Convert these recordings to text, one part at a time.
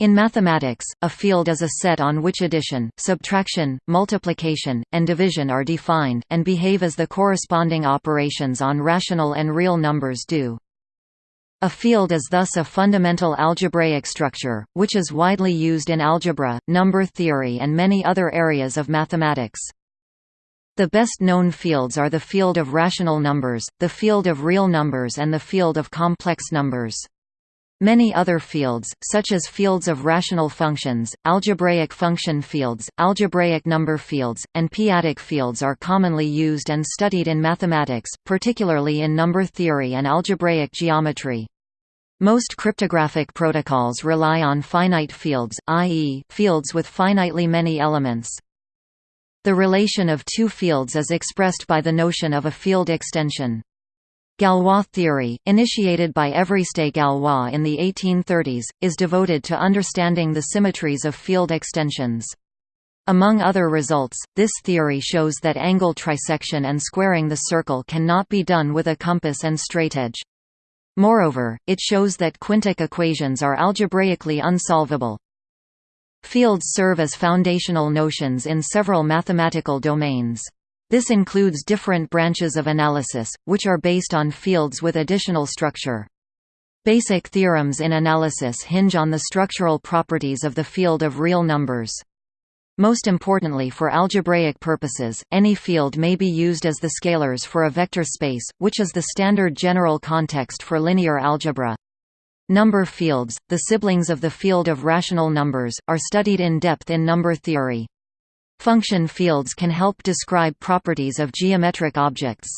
In mathematics, a field is a set on which addition, subtraction, multiplication, and division are defined, and behave as the corresponding operations on rational and real numbers do. A field is thus a fundamental algebraic structure, which is widely used in algebra, number theory and many other areas of mathematics. The best known fields are the field of rational numbers, the field of real numbers and the field of complex numbers. Many other fields, such as fields of rational functions, algebraic function fields, algebraic number fields, and p-adic fields are commonly used and studied in mathematics, particularly in number theory and algebraic geometry. Most cryptographic protocols rely on finite fields, i.e., fields with finitely many elements. The relation of two fields is expressed by the notion of a field extension. Galois theory, initiated by Évariste Galois in the 1830s, is devoted to understanding the symmetries of field extensions. Among other results, this theory shows that angle trisection and squaring the circle cannot be done with a compass and straightedge. Moreover, it shows that quintic equations are algebraically unsolvable. Fields serve as foundational notions in several mathematical domains. This includes different branches of analysis, which are based on fields with additional structure. Basic theorems in analysis hinge on the structural properties of the field of real numbers. Most importantly for algebraic purposes, any field may be used as the scalars for a vector space, which is the standard general context for linear algebra. Number fields, the siblings of the field of rational numbers, are studied in depth in number theory. Function fields can help describe properties of geometric objects.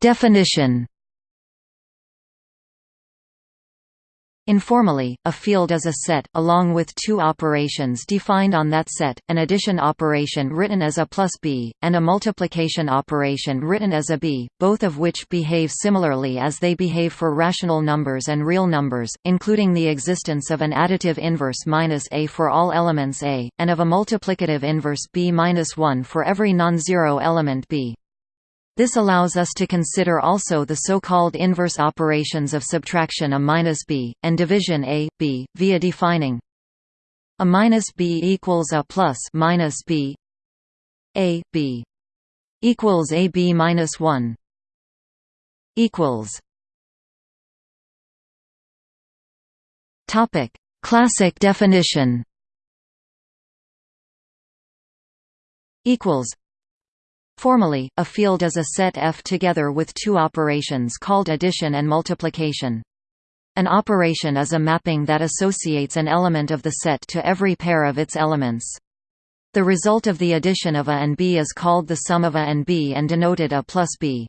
Definition Informally, a field is a set, along with two operations defined on that set, an addition operation written as a plus b, and a multiplication operation written as a b, both of which behave similarly as they behave for rational numbers and real numbers, including the existence of an additive inverse minus a for all elements a, and of a multiplicative inverse b minus 1 for every non-zero element b. This allows us to consider also the so-called inverse operations of subtraction a minus b, and division a, b, via defining. A minus b equals a plus minus b. A, b. Equals a b minus 1 equals. Topic: Classic definition. Equals Formally, a field is a set F together with two operations called addition and multiplication. An operation is a mapping that associates an element of the set to every pair of its elements. The result of the addition of A and B is called the sum of A and B and denoted A plus B.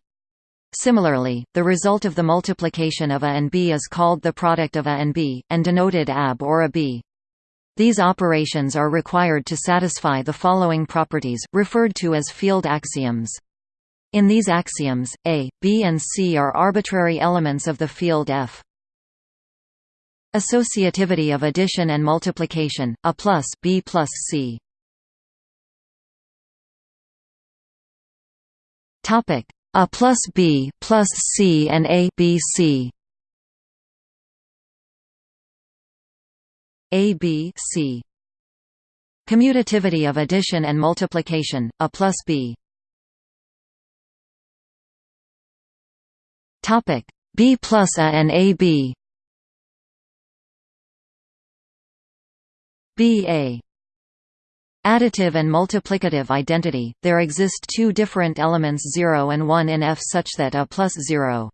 Similarly, the result of the multiplication of A and B is called the product of A and B, and denoted AB or AB. These operations are required to satisfy the following properties, referred to as field axioms. In these axioms, A, B and C are arbitrary elements of the field F. Associativity of addition and multiplication, A plus B plus C. A plus B plus C and A B C A B C. Commutativity of addition and multiplication, A plus B. Topic. B plus A and A B. B A. Additive and multiplicative identity, there exist two different elements 0 and 1 in F such that A plus 0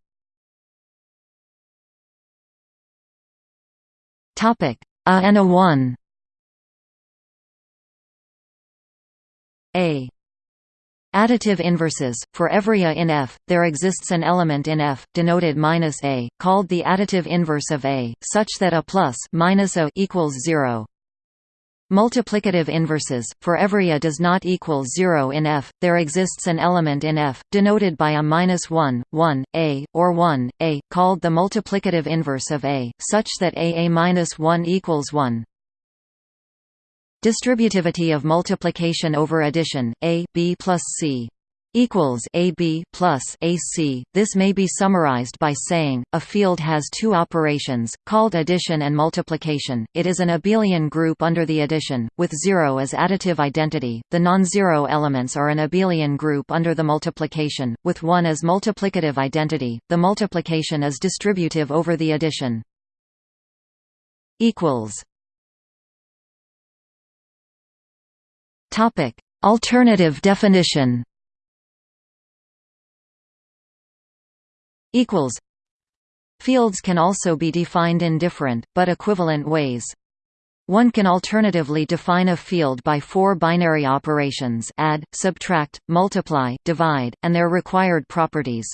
Topic a and a 1 A Additive inverses. For every A in F, there exists an element in F, denoted minus A, called the additive inverse of A, such that A plus minus A equals zero. Multiplicative inverses. For every A does not equal zero in F, there exists an element in F, denoted by a minus 1, 1, A, or 1, A, called the multiplicative inverse of A, such that A A minus 1 equals 1. Distributivity of multiplication over addition, A, B plus C. equals AB plus AC. This may be summarized by saying a field has two operations called addition and multiplication. It is an abelian group under the addition with 0 as additive identity. The non-zero elements are an abelian group under the multiplication with 1 as multiplicative identity. The multiplication is distributive over the addition. equals Topic: Alternative definition equals Fields can also be defined in different, but equivalent ways. One can alternatively define a field by four binary operations add, subtract, multiply, divide, and their required properties.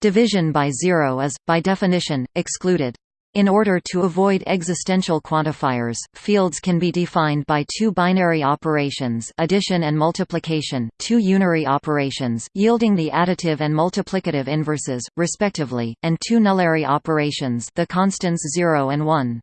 Division by zero is, by definition, excluded. In order to avoid existential quantifiers, fields can be defined by two binary operations addition and multiplication, two unary operations, yielding the additive and multiplicative inverses, respectively, and two nullary operations the constants 0 and 1.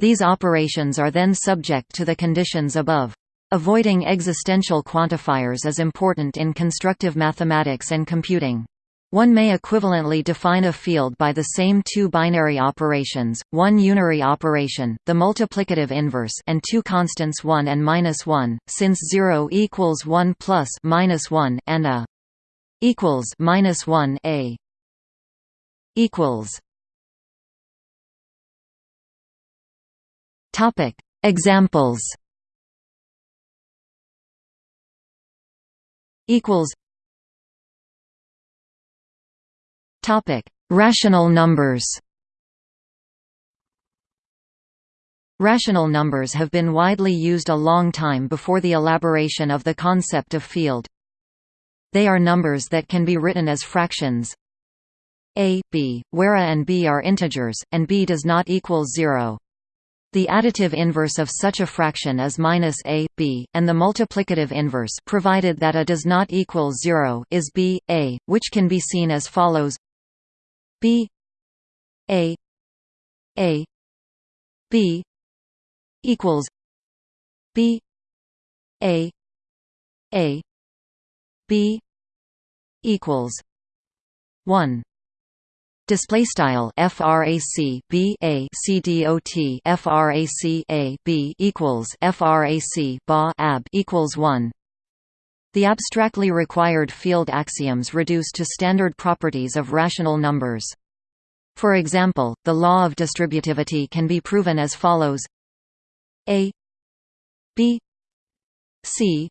These operations are then subject to the conditions above. Avoiding existential quantifiers is important in constructive mathematics and computing. One may equivalently define a field by the same two binary operations, one unary operation, the multiplicative inverse and two constants 1 and minus 1, since 0 equals 1 plus minus 1 and a equals minus 1 a equals Topic. Examples. Equals Topic: Rational numbers. Rational numbers have been widely used a long time before the elaboration of the concept of field. They are numbers that can be written as fractions a, b, where a and b are integers, and b does not equal 0. The additive inverse of such a fraction is minus a, b, and the multiplicative inverse provided that a does not equal 0 is b, a, which can be seen as follows B A A B equals B A A B equals one Display style frac b a c dot frac a b equals frac ba ab equals one. The abstractly required field axioms reduce to standard properties of rational numbers. For example, the law of distributivity can be proven as follows a b c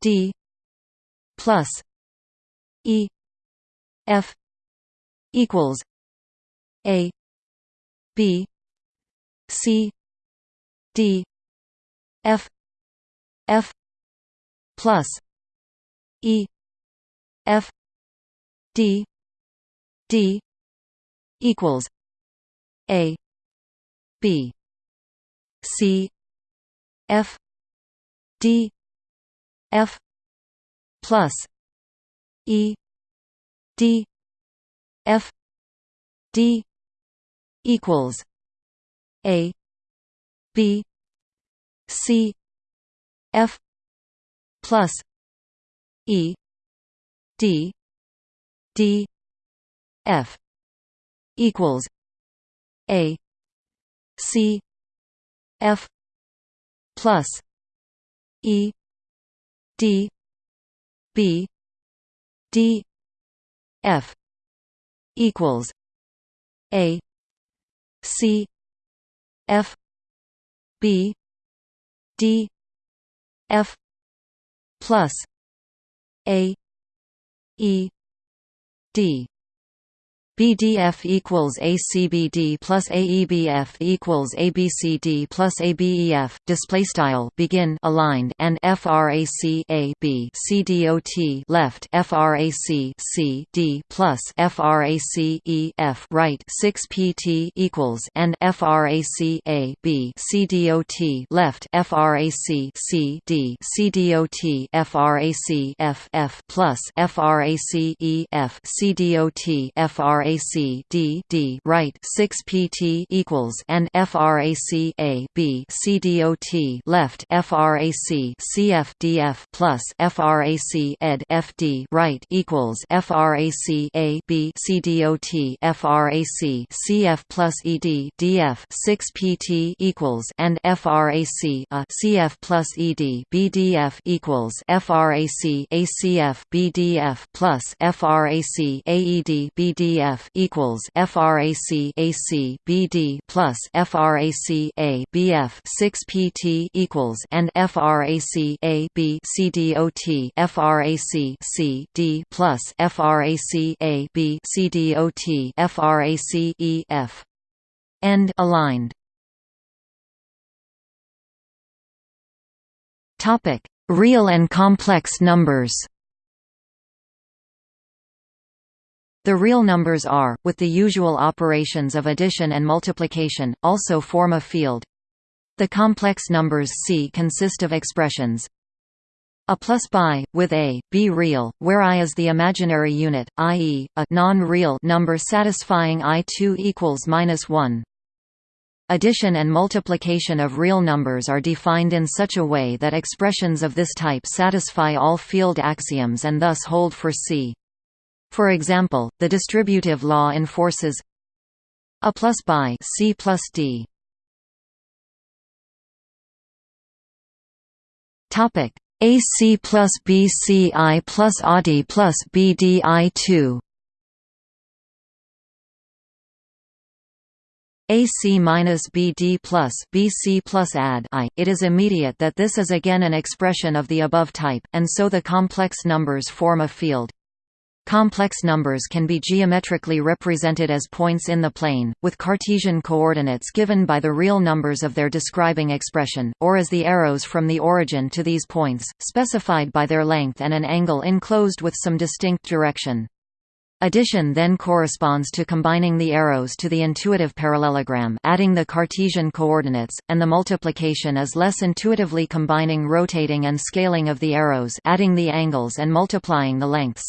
d plus e f equals a b c d f f plus E F D D equals A B C F D F plus E D F D equals A B C F plus E D D F equals A C F plus E D B D F equals A C F B D F plus A E D BDF equals ACBD plus AEBF equals ABCD plus ABEF. Display style begin aligned and FRAC A B C dot left FRAC C D plus FRAC E F right 6 PT equals and FRAC A B C dot left FRAC C D C dot FRAC F F plus FRAC E F C dot FRAC frac d d right 6 pt equals and frac a b c dot left frac cf df plus frac ed fd right equals frac a b c dot frac cf plus ed df 6 pt equals and frac a cf plus ed bdf equals frac acf bdf plus frac aed bdf equals frac ac bd plus frac a bf 6 pt equals and frac a b c dot frac c d plus frac a b c dot frac e f. End aligned. Topic. Real and complex numbers The real numbers are, with the usual operations of addition and multiplication, also form a field. The complex numbers C consist of expressions a plus by, with a, b real, where i is the imaginary unit, i.e., a non-real number satisfying i2 equals minus 1. Addition and multiplication of real numbers are defined in such a way that expressions of this type satisfy all field axioms and thus hold for C. For example, the distributive law enforces a plus by C plus D. Topic AC plus BCI plus ADI plus BDI2. AC minus BD plus BC plus AD I. It is immediate that this is again an expression of the above type, and so the complex numbers form a field. Complex numbers can be geometrically represented as points in the plane, with Cartesian coordinates given by the real numbers of their describing expression, or as the arrows from the origin to these points, specified by their length and an angle enclosed with some distinct direction. Addition then corresponds to combining the arrows to the intuitive parallelogram adding the Cartesian coordinates, and the multiplication is less intuitively combining rotating and scaling of the arrows adding the angles and multiplying the lengths.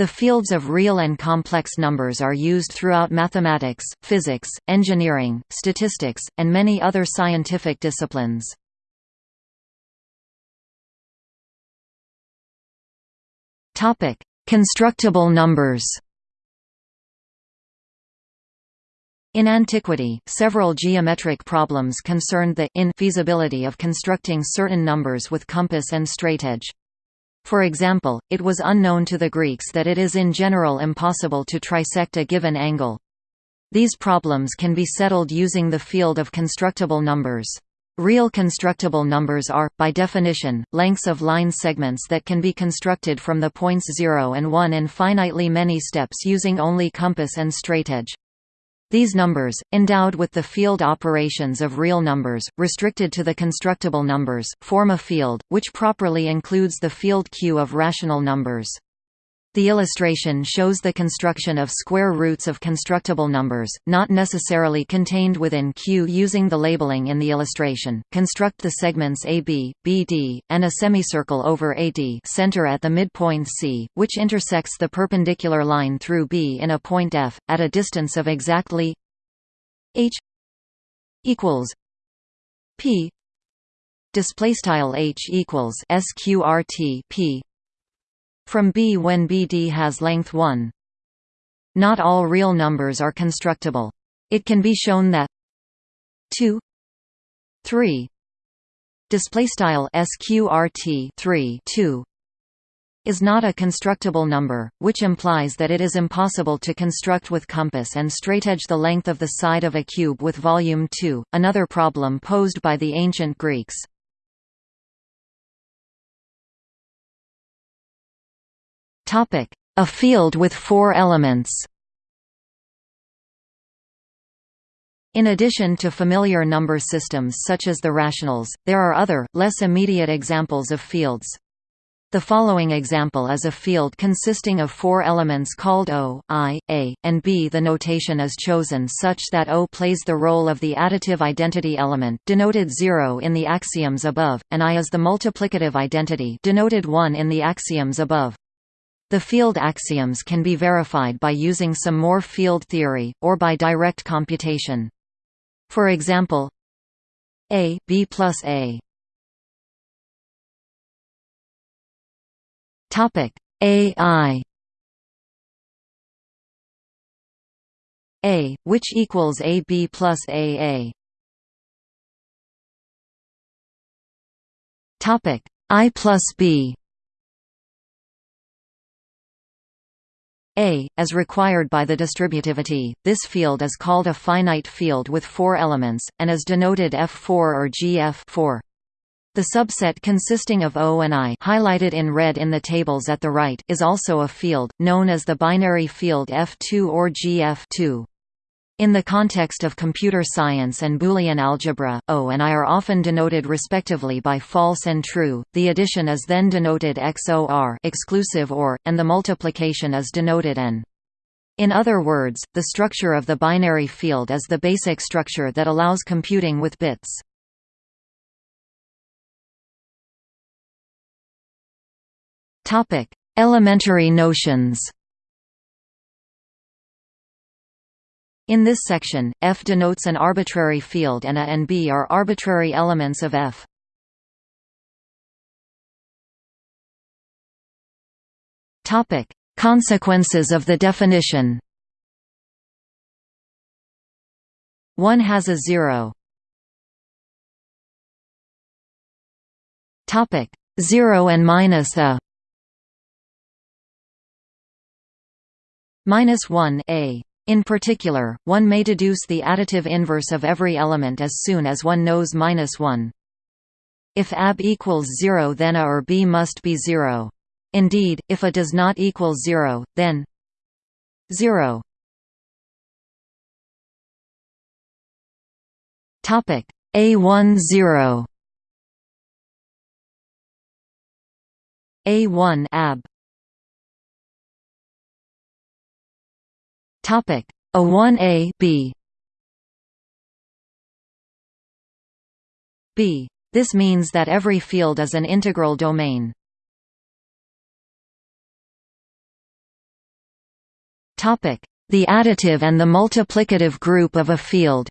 The fields of real and complex numbers are used throughout mathematics, physics, engineering, statistics, and many other scientific disciplines. Constructible numbers In antiquity, several geometric problems concerned the infeasibility of constructing certain numbers with compass and straightedge. For example, it was unknown to the Greeks that it is in general impossible to trisect a given angle. These problems can be settled using the field of constructible numbers. Real constructible numbers are, by definition, lengths of line segments that can be constructed from the points 0 and 1 in finitely many steps using only compass and straightedge. These numbers, endowed with the field operations of real numbers, restricted to the constructible numbers, form a field, which properly includes the field Q of rational numbers. The illustration shows the construction of square roots of constructible numbers, not necessarily contained within Q using the labeling in the illustration. Construct the segments AB, BD, and a semicircle over AD center at the midpoint C, which intersects the perpendicular line through B in a point F, at a distance of exactly h equals p display style h equals sqrt p from B when BD has length 1. Not all real numbers are constructible. It can be shown that 2 3 display style sqrt 3 2 is not a constructible number, which implies that it is impossible to construct with compass and straightedge the length of the side of a cube with volume 2, another problem posed by the ancient Greeks. A field with four elements In addition to familiar number systems such as the rationals, there are other, less immediate examples of fields. The following example is a field consisting of four elements called O, I, A, and B. The notation is chosen such that O plays the role of the additive identity element denoted 0 in the axioms above, and I is the multiplicative identity denoted 1 in the axioms above. The field axioms can be verified by using some more field theory, or by direct computation. For example, A B plus A Topic AI A, which equals AB plus AA. Topic I plus B. A, as required by the distributivity, this field is called a finite field with four elements, and is denoted F4 or GF4. The subset consisting of O and I highlighted in red in the tables at the right is also a field, known as the binary field F2 or GF2. In the context of computer science and Boolean algebra, O and I are often denoted respectively by false and true. The addition is then denoted XOR, exclusive OR, and the multiplication is denoted N. In other words, the structure of the binary field is the basic structure that allows computing with bits. Elementary notions. In this section, F denotes an arbitrary field and A and B are arbitrary elements of F. Topic: Consequences of the definition. One has a zero. Topic: Zero and minus a. Minus one a. In particular, one may deduce the additive inverse of every element as soon as one knows minus 1. If AB equals 0 then A or B must be 0. Indeed, if A does not equal 0, then 0 Topic A1 0 A1 AB Topic A1A B B. This means that every field is an integral domain. Topic: The additive and the multiplicative group of a field.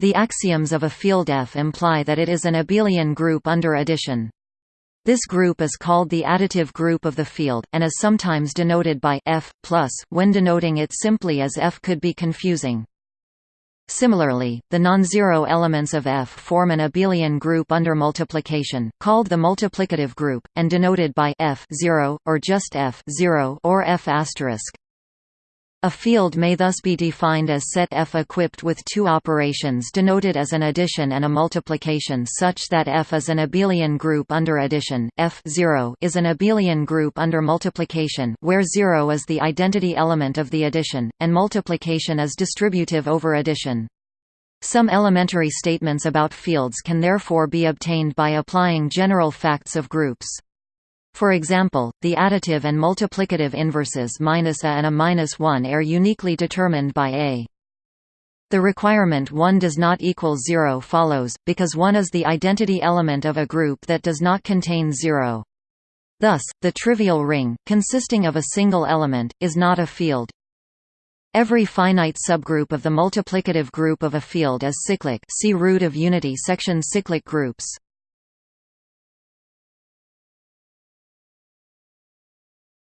The axioms of a field F imply that it is an abelian group under addition. This group is called the additive group of the field, and is sometimes denoted by F plus. When denoting it simply as F could be confusing. Similarly, the non-zero elements of F form an abelian group under multiplication, called the multiplicative group, and denoted by F 0, or just F 0 or F asterisk. A field may thus be defined as set F equipped with two operations denoted as an addition and a multiplication such that F is an abelian group under addition, F 0 is an abelian group under multiplication where 0 is the identity element of the addition, and multiplication is distributive over addition. Some elementary statements about fields can therefore be obtained by applying general facts of groups. For example, the additive and multiplicative inverses minus a and a minus 1 are uniquely determined by a. The requirement 1 does not equal 0 follows, because 1 is the identity element of a group that does not contain 0. Thus, the trivial ring, consisting of a single element, is not a field. Every finite subgroup of the multiplicative group of a field is cyclic see root of unity section cyclic groups.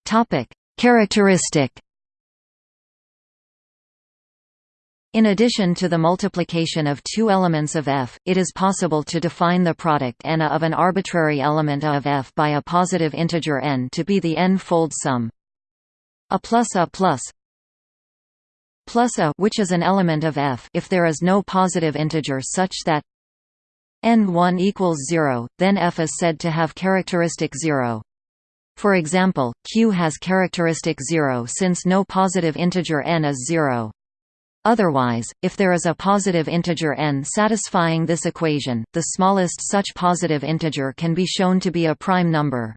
Topic: Characteristic. In addition to the multiplication of two elements of F, it is possible to define the product n of an arbitrary element a of F by a positive integer n to be the n-fold sum. A plus a plus plus a which is an element of F if there is no positive integer such that n1 equals 0, then F is said to have characteristic 0. For example, Q has characteristic 0 since no positive integer n is 0. Otherwise, if there is a positive integer n satisfying this equation, the smallest such positive integer can be shown to be a prime number.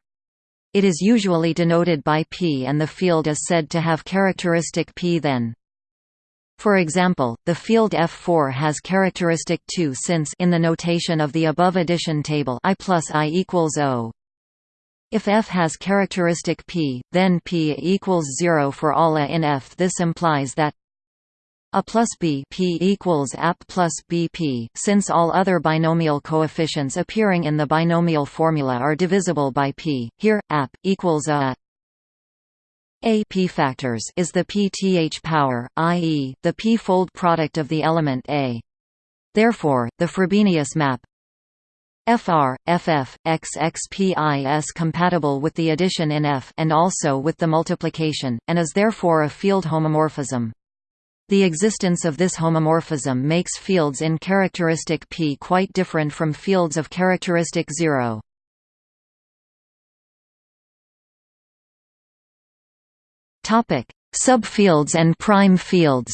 It is usually denoted by p and the field is said to have characteristic p then. For example, the field F4 has characteristic 2 since in the notation of the above addition table I plus I equals O, If f has characteristic p, then p equals 0 for all a in f. This implies that a plus b p equals ap plus bp, since all other binomial coefficients appearing in the binomial formula are divisible by p. Here, ap equals a a p factors is the pth power, i.e., the p-fold product of the element a. Therefore, the Frobenius map FR, FF, compatible with the addition in F and also with the multiplication, and is therefore a field homomorphism. The existence of this homomorphism makes fields in characteristic P quite different from fields of characteristic 0. Subfields and prime fields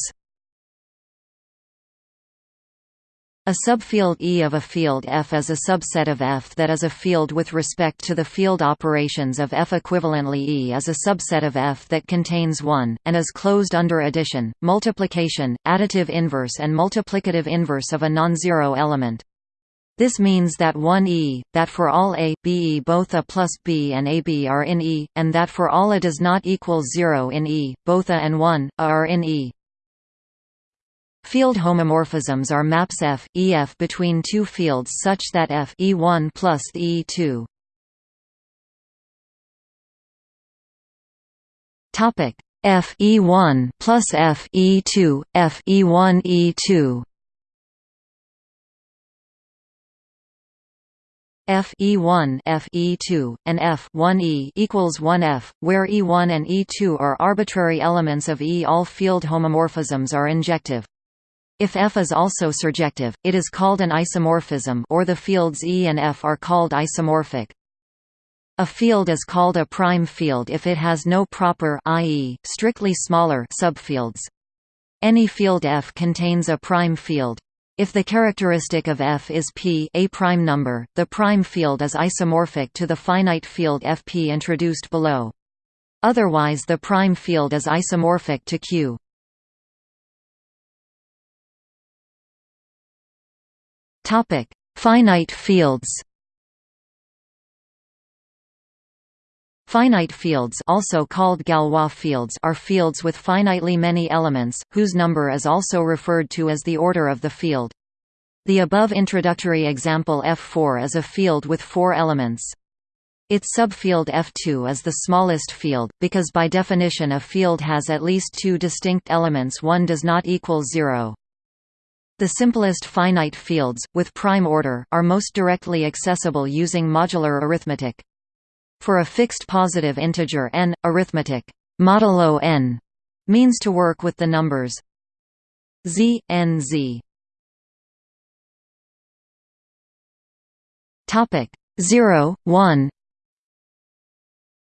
A subfield E of a field F is a subset of F that is a field with respect to the field operations of F. Equivalently E is a subset of F that contains 1, and is closed under addition, multiplication, additive inverse and multiplicative inverse of a non-zero element. This means that 1 E, that for all A, B E both A plus B and AB are in E, and that for all A does not equal 0 in E, both A and 1, A are in E. Field homomorphisms are maps F, EF between two fields such that F E1 plus E2. Topic F E1 plus F E2, F E1 E2. F E1 F E2 and F 1 E equals 1 F, where E1 and E2 are arbitrary elements of E. All field homomorphisms are injective. If F is also surjective, it is called an isomorphism or the fields E and F are called isomorphic. A field is called a prime field if it has no proper i.e., strictly smaller subfields. Any field F contains a prime field. If the characteristic of F is P a prime number, the prime field is isomorphic to the finite field Fp introduced below. Otherwise the prime field is isomorphic to Q. Topic: Finite fields. Finite fields also called Galois fields are fields with finitely many elements, whose number is also referred to as the order of the field. The above introductory example F4 is a field with four elements. Its subfield F2 is the smallest field, because by definition a field has at least two distinct elements one does not equal zero. The simplest finite fields, with prime order, are most directly accessible using modular arithmetic. For a fixed positive integer n, arithmetic modulo n means to work with the numbers z, n z. Topic 0, 1,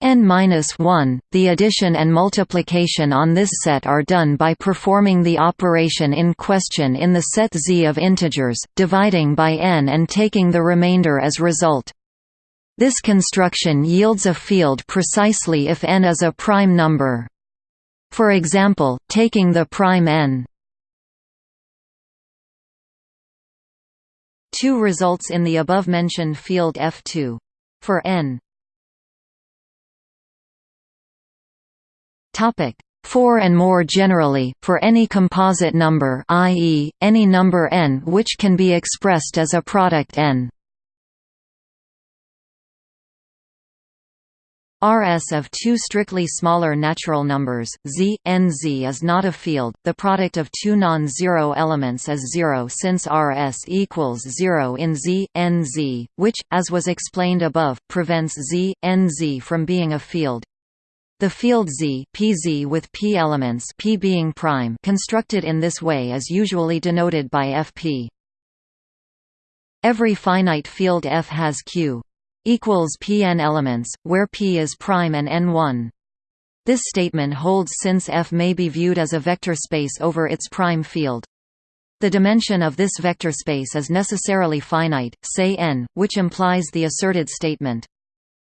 n-1, the addition and multiplication on this set are done by performing the operation in question in the set Z of integers, dividing by n and taking the remainder as result. This construction yields a field precisely if n is a prime number. For example, taking the prime n 2 results in the above-mentioned field F2. For n Topic 4 and more generally, for any composite number i.e., any number n which can be expressed as a product n. Rs of two strictly smaller natural numbers, z, nz is not a field, the product of two non-zero elements is zero since Rs equals zero in z, nz, which, as was explained above, prevents z, nz from being a field. The field Z PZ with P elements P being prime constructed in this way is usually denoted by Fp. Every finite field F has Q equals Pn elements, where P is prime and n1. This statement holds since F may be viewed as a vector space over its prime field. The dimension of this vector space is necessarily finite, say n, which implies the asserted statement.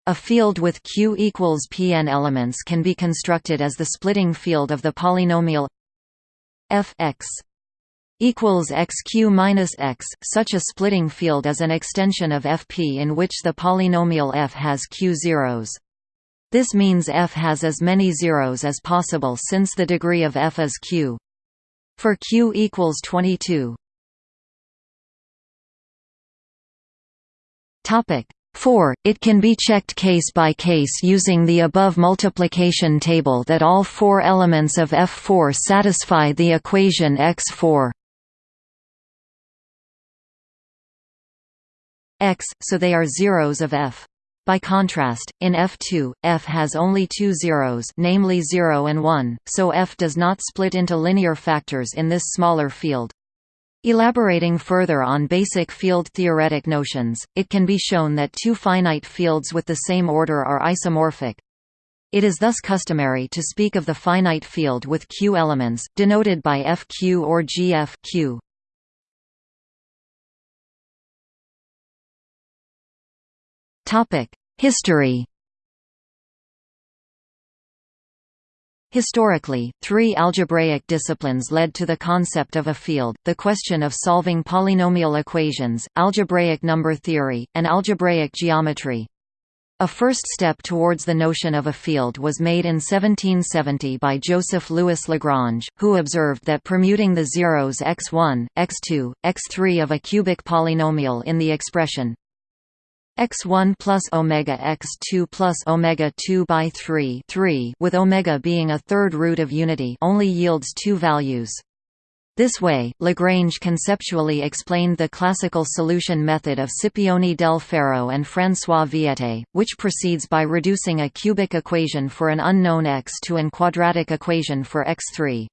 A field with Q equals Pn elements can be constructed as the splitting field of the polynomial f x. equals xq minus x. Such a splitting field is an extension of Fp in which the polynomial f has q zeros. This means f has as many zeros as possible since the degree of f is q. For q equals 22. Topic 4. It can be checked case by case using the above multiplication table that all four elements of F4 satisfy the equation X4 x, so they are zeros of F. By contrast, in F2, F has only two zeros namely 0 and 1, so F does not split into linear factors in this smaller field. Elaborating further on basic field-theoretic notions, it can be shown that two finite fields with the same order are isomorphic. It is thus customary to speak of the finite field with q elements, denoted by fq or GFQ. History Historically, three algebraic disciplines led to the concept of a field, the question of solving polynomial equations, algebraic number theory, and algebraic geometry. A first step towards the notion of a field was made in 1770 by Joseph Louis Lagrange, who observed that permuting the zeros x1, x2, x3 of a cubic polynomial in the expression x1 plus omega x2 plus omega 2 by 3 3 with omega being a third root of unity only yields two values. This way, Lagrange conceptually explained the classical solution method of Scipione del Ferro and François Viète, which proceeds by reducing a cubic equation for an unknown x to an quadratic equation for x3.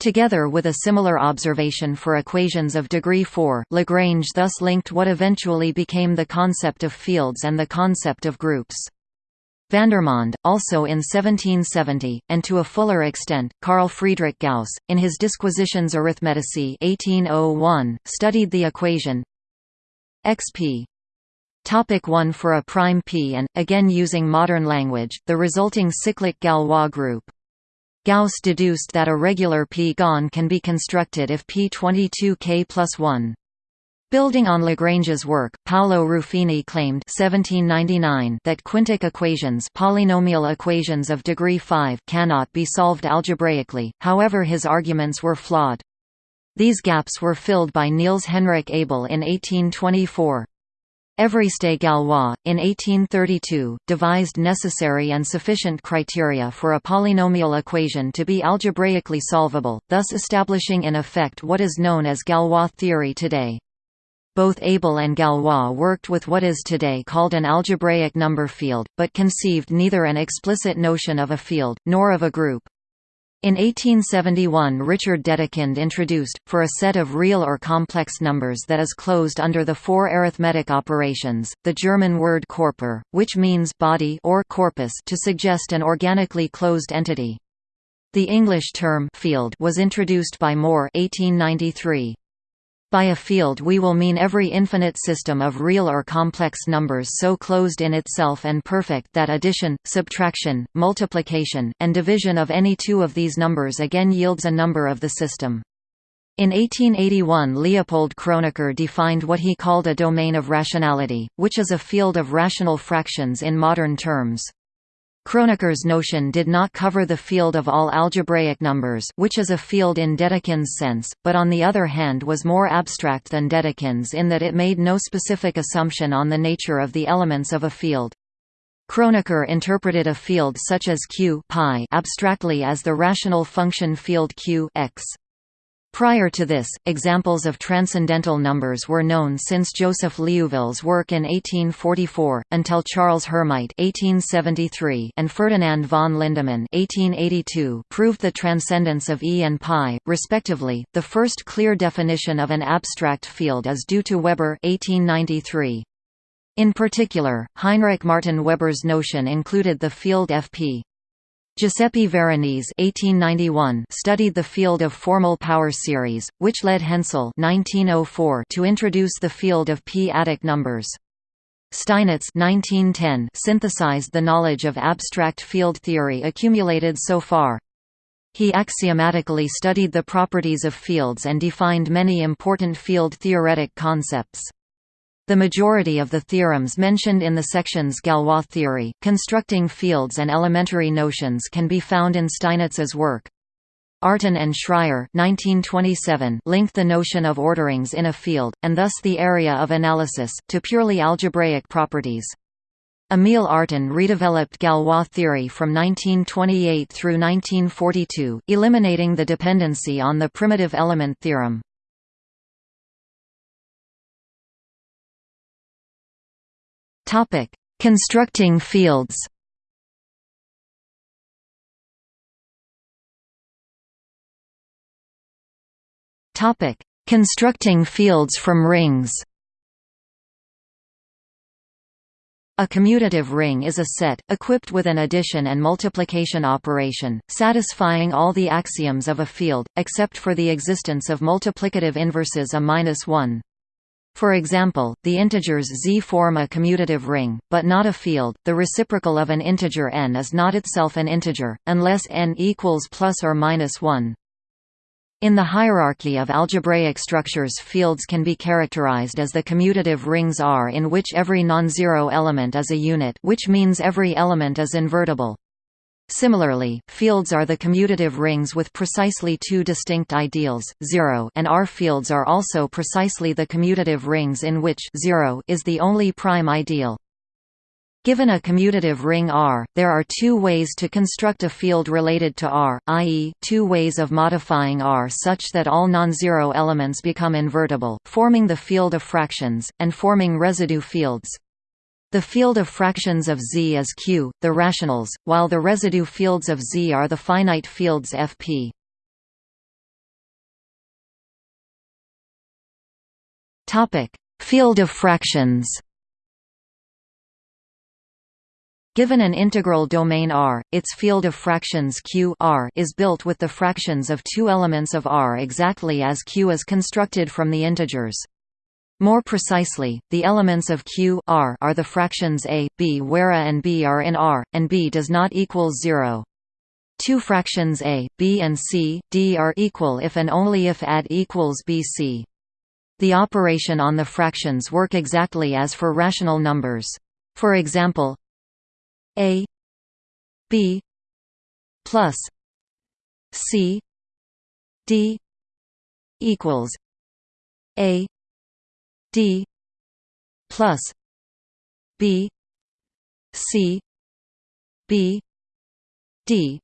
Together with a similar observation for equations of degree 4, Lagrange thus linked what eventually became the concept of fields and the concept of groups. Vandermonde, also in 1770, and to a fuller extent, Carl Friedrich Gauss, in his Disquisitiones Arithmeticae 1801, studied the equation xp Topic 1 For a prime p and, again using modern language, the resulting cyclic Galois group Gauss deduced that a regular p-gon can be constructed if p22k plus 1. Building on Lagrange's work, Paolo Ruffini claimed 1799 that quintic equations polynomial equations of degree 5 cannot be solved algebraically, however his arguments were flawed. These gaps were filled by Niels Henrik Abel in 1824. Évariste Galois, in 1832, devised necessary and sufficient criteria for a polynomial equation to be algebraically solvable, thus establishing in effect what is known as Galois theory today. Both Abel and Galois worked with what is today called an algebraic number field, but conceived neither an explicit notion of a field, nor of a group. In 1871 Richard Dedekind introduced, for a set of real or complex numbers that is closed under the four arithmetic operations, the German word Körper, which means body or corpus to suggest an organically closed entity. The English term field was introduced by Moore 1893. By a field we will mean every infinite system of real or complex numbers so closed in itself and perfect that addition, subtraction, multiplication, and division of any two of these numbers again yields a number of the system. In 1881 Leopold Kronecker defined what he called a domain of rationality, which is a field of rational fractions in modern terms. Kronecker's notion did not cover the field of all algebraic numbers which is a field in Dedekind's sense, but on the other hand was more abstract than Dedekind's in that it made no specific assumption on the nature of the elements of a field. Kronecker interpreted a field such as Q abstractly as the rational function field Q x. Prior to this, examples of transcendental numbers were known since Joseph Liouville's work in 1844, until Charles Hermite (1873) and Ferdinand von Lindemann (1882) proved the transcendence of E and pi, respectively. The first clear definition of an abstract field is due to Weber (1893). In particular, Heinrich Martin Weber's notion included the field Fp Giuseppe Veronese (1891) studied the field of formal power series, which led Hensel (1904) to introduce the field of p-adic numbers. Steinitz (1910) synthesized the knowledge of abstract field theory accumulated so far. He axiomatically studied the properties of fields and defined many important field-theoretic concepts. The majority of the theorems mentioned in the sections Galois theory, constructing fields and elementary notions can be found in Steinitz's work. Artin and Schreier 1927 linked the notion of orderings in a field, and thus the area of analysis, to purely algebraic properties. Emil Artin redeveloped Galois theory from 1928 through 1942, eliminating the dependency on the primitive element theorem. Constructing fields. Topic: Constructing fields from rings. A commutative ring is a set, equipped with an addition and multiplication operation, satisfying all the axioms of a field, except for the existence of multiplicative inverses a minus 1. For example, the integers z form a commutative ring, but not a field. The reciprocal of an integer n is not itself an integer, unless n equals plus or minus 1. In the hierarchy of algebraic structures fields can be characterized as the commutative rings R in which every non-zero element is a unit which means every element is invertible. Similarly, fields are the commutative rings with precisely two distinct ideals, 0 and R fields are also precisely the commutative rings in which 0 is the only prime ideal. Given a commutative ring R, there are two ways to construct a field related to R, i.e., two ways of modifying R such that all non-zero elements become invertible, forming the field of fractions, and forming residue fields. The field of fractions of Z is Q, the rationals, while the residue fields of Z are the finite fields Fp. Field of fractions Given an integral domain R, its field of fractions Q R is built with the fractions of two elements of R exactly as Q is constructed from the integers. More precisely, the elements of Q R are the fractions a, b where a and b are in R, and b does not equal 0. Two fractions a, b and c, d are equal if and only if add equals bc. The operation on the fractions work exactly as for rational numbers. For example, a B plus C D equals A D plus B C B D.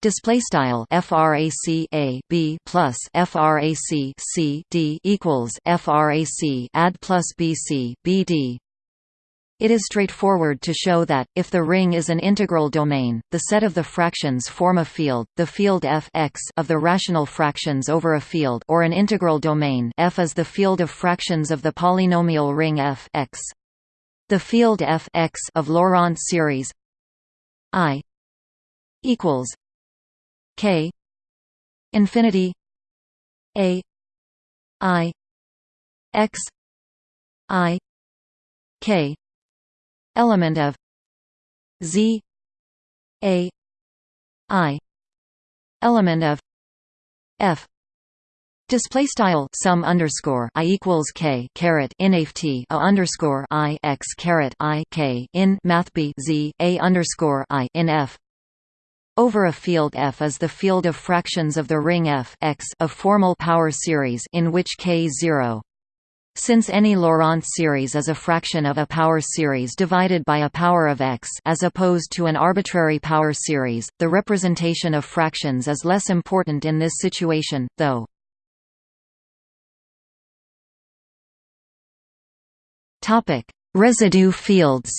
Display style frac a b plus frac c d equals frac add plus bc bd it is straightforward to show that, if the ring is an integral domain, the set of the fractions form a field, the field f x of the rational fractions over a field or an integral domain f is the field of fractions of the polynomial ring f x. The field f x of Laurent series i equals k infinity a i x i k element of z a i element of f Display style sum underscore i equals k caret inaft a underscore i x caret i k in math b z a underscore i in f over a field F is the field of fractions of the ring F x of formal power series in which k is 0. Since any Laurent series is a fraction of a power series divided by a power of x as opposed to an arbitrary power series, the representation of fractions is less important in this situation, though. Residue fields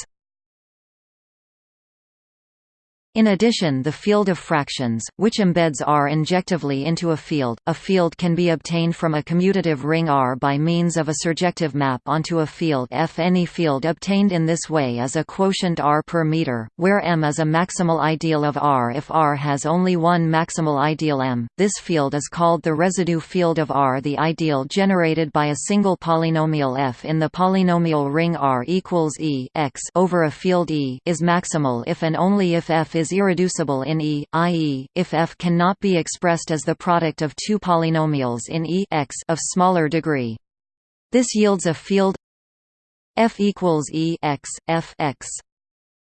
in addition the field of fractions, which embeds R injectively into a field, a field can be obtained from a commutative ring R by means of a surjective map onto a field F. Any field obtained in this way is a quotient R per meter, where M is a maximal ideal of R if R has only one maximal ideal M. This field is called the residue field of R. The ideal generated by a single polynomial F in the polynomial ring R equals E x over a field E is maximal if and only if F is is irreducible in E, i.e., if f cannot be expressed as the product of two polynomials in E x of smaller degree. This yields a field f equals E x, f x.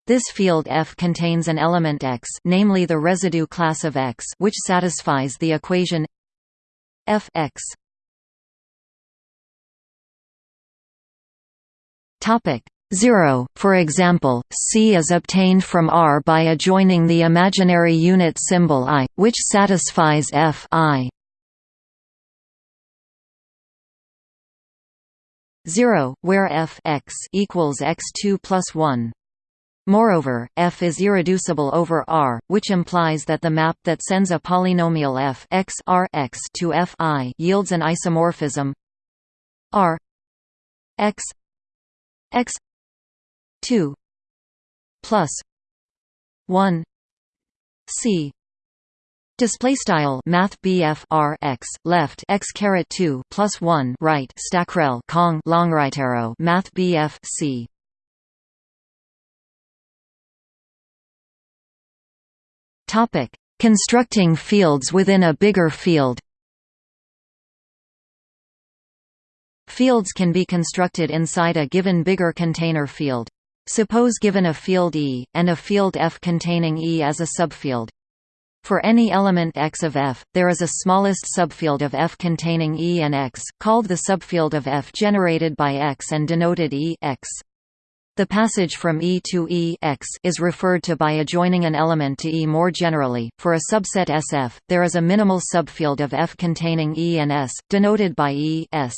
This field F contains an element X namely the residue class of X which satisfies the equation f x. Topic 0. For example, C is obtained from R by adjoining the imaginary unit symbol i, which satisfies f i. 0, where f x equals x2 plus 1. Moreover, f is irreducible over R, which implies that the map that sends a polynomial f x R x to f i yields an isomorphism R x x 2 plus 1 c Display style Math R x left x caret two plus one right Stackrel Kong long right arrow Math BF C Topic: Constructing fields within a bigger field. Fields can be constructed inside a given bigger container field. Suppose given a field E, and a field F containing E as a subfield. For any element x of F, there is a smallest subfield of F containing E and x, called the subfield of F generated by x and denoted E x. The passage from E to E x is referred to by adjoining an element to E more generally. For a subset SF, there is a minimal subfield of F containing E and S, denoted by E S.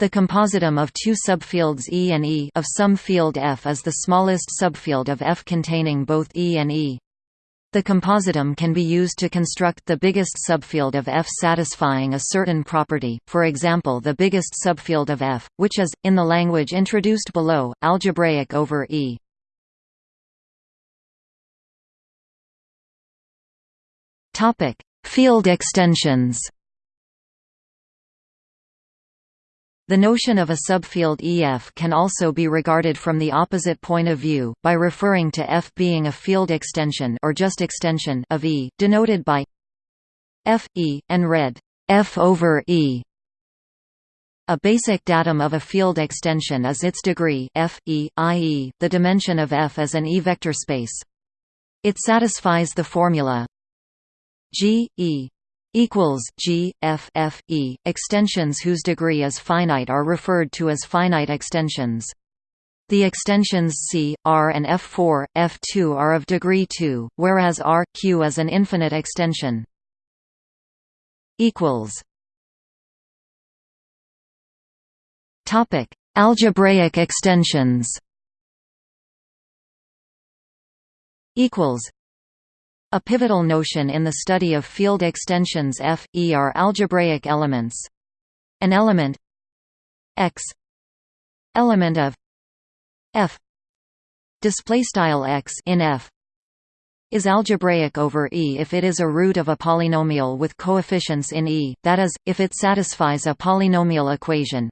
The compositum of two subfields E and E of some field F is the smallest subfield of F containing both E and E. The compositum can be used to construct the biggest subfield of F satisfying a certain property, for example the biggest subfield of F, which is, in the language introduced below, algebraic over E. Field extensions The notion of a subfield EF can also be regarded from the opposite point of view, by referring to F being a field extension or just extension of E, denoted by F, E, and read F over E. A basic datum of a field extension is its degree f, e, i.e., the dimension of F as an E-vector space. It satisfies the formula G, E equals G F F E. Extensions whose degree is finite are referred to as finite extensions. The extensions C, R and F4, F2 are of degree 2, whereas R, Q is an infinite extension. Topic: Algebraic extensions. A pivotal notion in the study of field extensions F, E are algebraic elements. An element X element of F display style X in F is algebraic over E if it is a root of a polynomial with coefficients in E, that is, if it satisfies a polynomial equation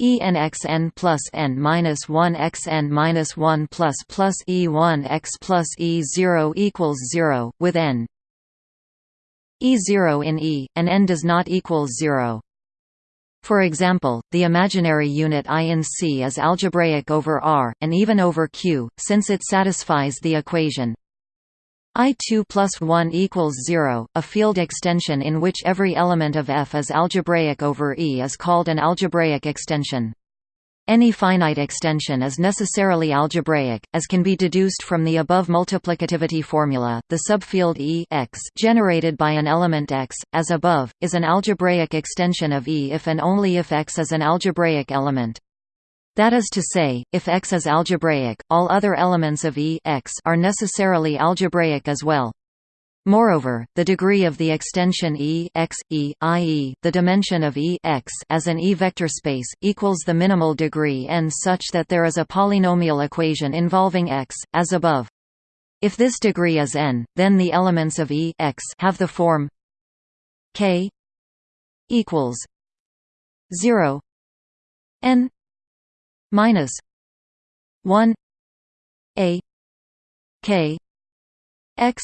E n x n plus n minus one x n minus one plus plus E one x plus E zero equals zero, with n E zero in E, and n does not equal zero. For example, the imaginary unit I in C is algebraic over R, and even over Q, since it satisfies the equation I2 plus 1 equals 0. A field extension in which every element of F is algebraic over E is called an algebraic extension. Any finite extension is necessarily algebraic, as can be deduced from the above multiplicativity formula. The subfield E x generated by an element x, as above, is an algebraic extension of E if and only if x is an algebraic element. That is to say, if X is algebraic, all other elements of E x are necessarily algebraic as well. Moreover, the degree of the extension E x, E, i.e., the dimension of E x as an E-vector space, equals the minimal degree n such that there is a polynomial equation involving x, as above. If this degree is n, then the elements of E x have the form k equals 0 n minus 1 a k x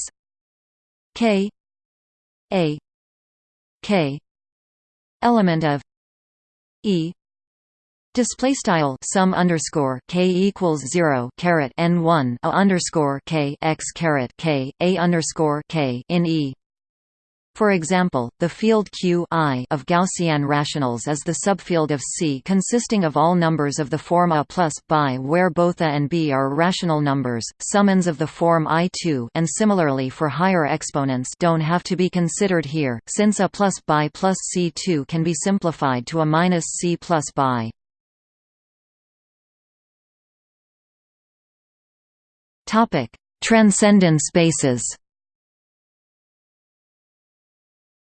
k a k element of e Display style sum underscore k equals zero caret n one a underscore k x caret k a underscore k in E. For example, the field Q I of Gaussian rationals is the subfield of C consisting of all numbers of the form A plus bi where both A and B are rational numbers. Summands of the form I2 and similarly for higher exponents don't have to be considered here, since A plus bi plus C2 can be simplified to A minus C plus. Topic: Transcendent spaces.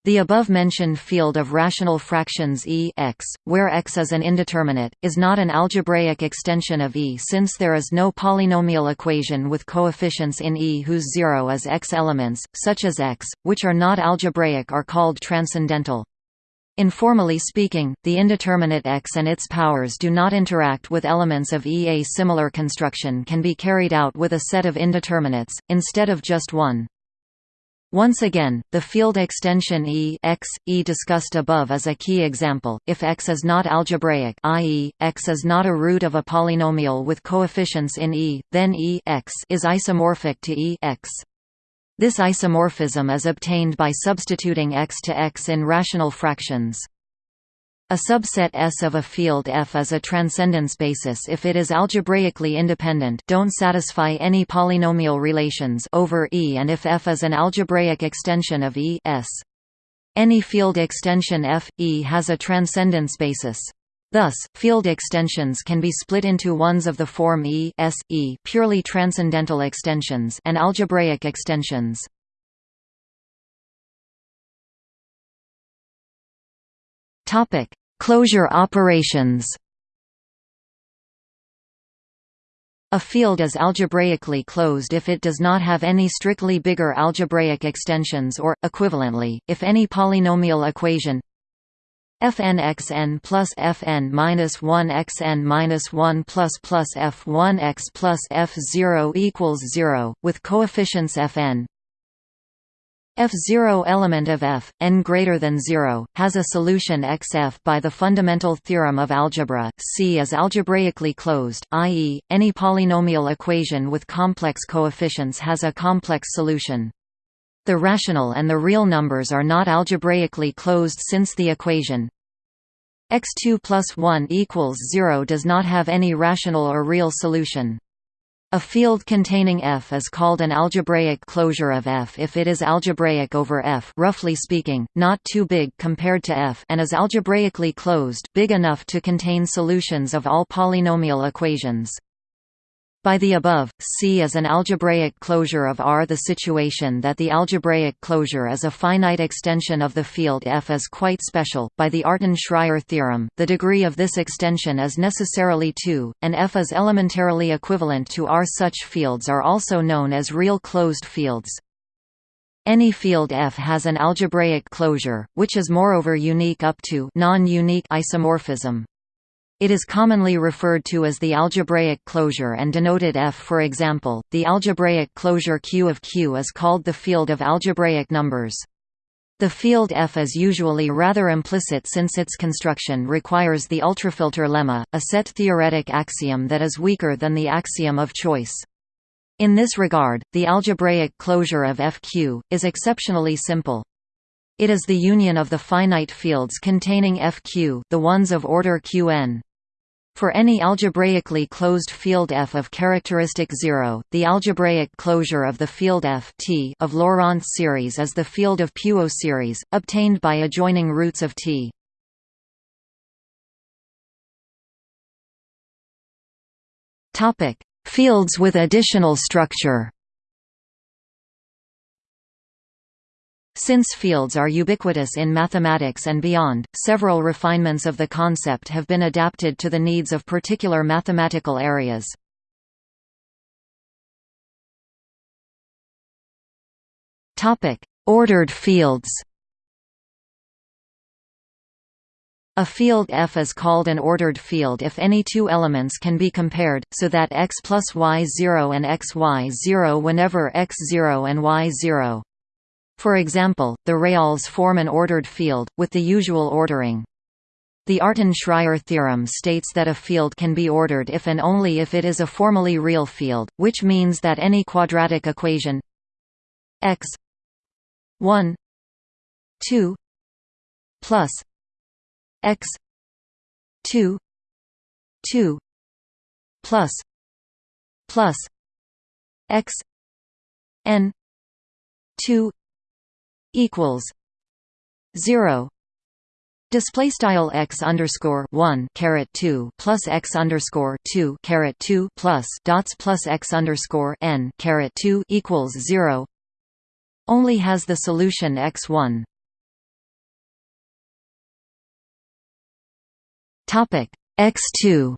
The above-mentioned field of rational fractions E x, where x is an indeterminate, is not an algebraic extension of E since there is no polynomial equation with coefficients in E whose zero is x elements, such as x, which are not algebraic are called transcendental. Informally speaking, the indeterminate X and its powers do not interact with elements of E. A similar construction can be carried out with a set of indeterminates, instead of just one. Once again, the field extension E x, E discussed above is a key example. If X is not algebraic, i.e., X is not a root of a polynomial with coefficients in E, then E x is isomorphic to E x. This isomorphism is obtained by substituting x to x in rational fractions. A subset S of a field F is a transcendence basis if it is algebraically independent don't satisfy any polynomial relations over E and if F is an algebraic extension of E S. Any field extension F, E has a transcendence basis. Thus, field extensions can be split into ones of the form E S, E purely transcendental extensions and algebraic extensions. Topic: Closure operations. A field is algebraically closed if it does not have any strictly bigger algebraic extensions or, equivalently, if any polynomial equation fnxn plus fn minus 1 xn minus 1 plus plus f1 x plus f0 equals 0, with coefficients fn. F0 element of f, n greater than 0, has a solution xf by the fundamental theorem of algebra. C is algebraically closed, i.e., any polynomial equation with complex coefficients has a complex solution. The rational and the real numbers are not algebraically closed since the equation x2 plus 1 equals 0 does not have any rational or real solution. A field containing F is called an algebraic closure of F if it is algebraic over F roughly speaking, not too big compared to F and is algebraically closed big enough to contain solutions of all polynomial equations. By the above, C is an algebraic closure of R. The situation that the algebraic closure is a finite extension of the field F is quite special. By the Artin-Schreier theorem, the degree of this extension is necessarily 2, and F is elementarily equivalent to R. Such fields are also known as real closed fields. Any field F has an algebraic closure, which is moreover unique up to non-unique isomorphism. It is commonly referred to as the algebraic closure and denoted F for example, the algebraic closure Q of Q is called the field of algebraic numbers. The field F is usually rather implicit since its construction requires the ultrafilter lemma, a set theoretic axiom that is weaker than the axiom of choice. In this regard, the algebraic closure of FQ, is exceptionally simple. It is the union of the finite fields containing FQ the ones of order Qn. For any algebraically closed field F of characteristic 0, the algebraic closure of the field F T of Laurent series is the field of Puiseux series, obtained by adjoining roots of T. Fields with additional structure Since fields are ubiquitous in mathematics and beyond, several refinements of the concept have been adapted to the needs of particular mathematical areas. Ordered fields A field F is called an ordered field if any two elements can be compared, so that x plus y0 and xy0 whenever x0 and y0. For example, the reals form an ordered field, with the usual ordering. The Artin-Schreier theorem states that a field can be ordered if and only if it is a formally real field, which means that any quadratic equation x 1 2 plus x 2 2 plus plus x n 2 equals 0 Display style x underscore one caret two plus x underscore two caret two plus dots plus x underscore n caret two equals zero. Only has the solution x one. Topic x two